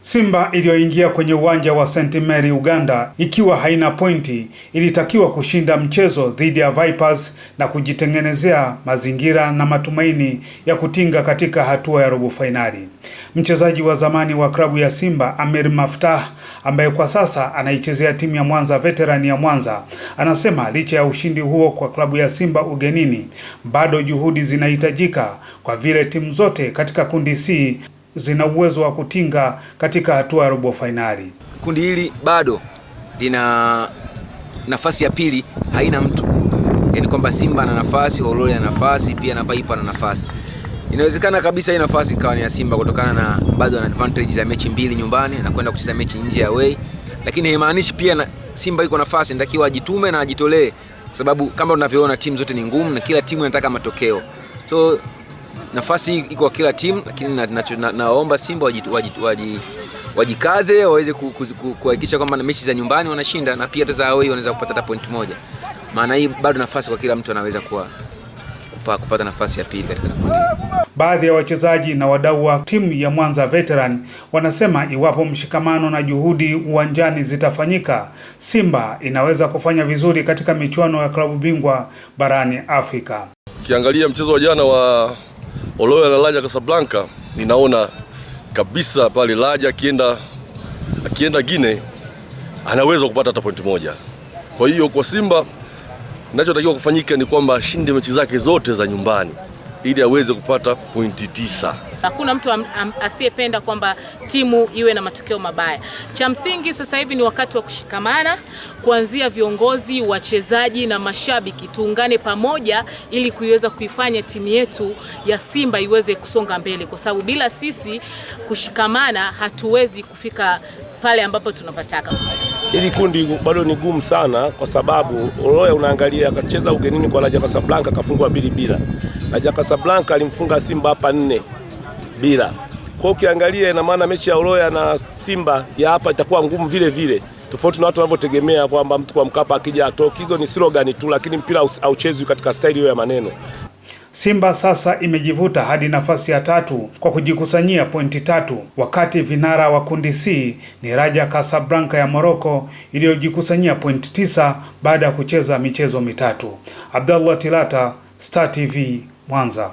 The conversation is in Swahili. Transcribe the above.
Simba iliyoingia kwenye uwanja wa St Mary Uganda ikiwa haina pointi ilitakiwa kushinda mchezo dhidi ya Vipers na kujitengenezea mazingira na matumaini ya kutinga katika hatua ya robo fainali. Mchezaji wa zamani wa klabu ya Simba Amir Maftah ambaye kwa sasa anaichezea timu ya Mwanza Veteran ya Mwanza anasema licha ya ushindi huo kwa klabu ya Simba ugenini, bado juhudi zinahitajika kwa vile timu zote katika kundi C zina uwezo wa kutinga katika hatua ya robo fainali. Kundi hili bado lina nafasi ya pili, haina mtu, yaani kwamba Simba ana nafasi, Horoli ana nafasi, pia na Paipa ana nafasi. Inawezekana kabisa hii nafasi ikawa ni ya Simba kutokana na bado ana advantage za mechi mbili nyumbani na kwenda kucheza mechi nje ya away, lakini haimaanishi pia na Simba iko nafasi, natakiwa ajitume na ajitolee, sababu kama unavyoona timu zote ni ngumu na kila timu inataka matokeo so nafasi iko kwa kila timu, lakini naomba na, na, naomba Simba wajikaze waji, waji waweze kuhakikisha kwamba mechi za nyumbani wanashinda na pia za away wanaweza kupata hata point moja. Maana hii bado nafasi kwa kila mtu anaweza kuwa kupa, kupata nafasi ya pili katika kundi. Baadhi ya wachezaji na wadau wa timu ya Mwanza Veteran wanasema iwapo mshikamano na juhudi uwanjani zitafanyika, Simba inaweza kufanya vizuri katika michuano ya klabu bingwa barani Afrika. Ukiangalia mchezo wa jana wa Oloya na laja Casablanca, ninaona kabisa pale laja akienda akienda Gine anaweza kupata hata pointi moja. Kwa hiyo kwa Simba kinachotakiwa kufanyika ni kwamba ashinde mechi zake zote za nyumbani ili aweze kupata pointi tisa. Hakuna mtu asiyependa kwamba timu iwe na matokeo mabaya. Cha msingi sasa hivi ni wakati wa kushikamana, kuanzia viongozi, wachezaji na mashabiki, tuungane pamoja ili kuiweza kuifanya timu yetu ya Simba iweze kusonga mbele, kwa sababu bila sisi kushikamana hatuwezi kufika pale ambapo tunapataka. Hili kundi bado ni gumu sana, kwa sababu Oloya unaangalia akacheza ugenini kwa Raja Casablanca akafungwa mbili bila. Raja Casablanca alimfunga Simba hapa nne bila. Kwa ukiangalia ina maana mechi ya Uroya na Simba ya hapa itakuwa ngumu vile vile, tofauti na watu wanavyotegemea kwamba mtu kwa Mkapa akija atoki. Hizo ni slogan tu, lakini mpira hauchezwi katika staili hiyo ya maneno. Simba sasa imejivuta hadi nafasi ya tatu kwa kujikusanyia pointi tatu, wakati vinara wa kundi C ni Raja Casablanca ya Morocco iliyojikusanyia pointi tisa baada ya kucheza michezo mitatu. Abdallah Tilata, Star TV, Mwanza.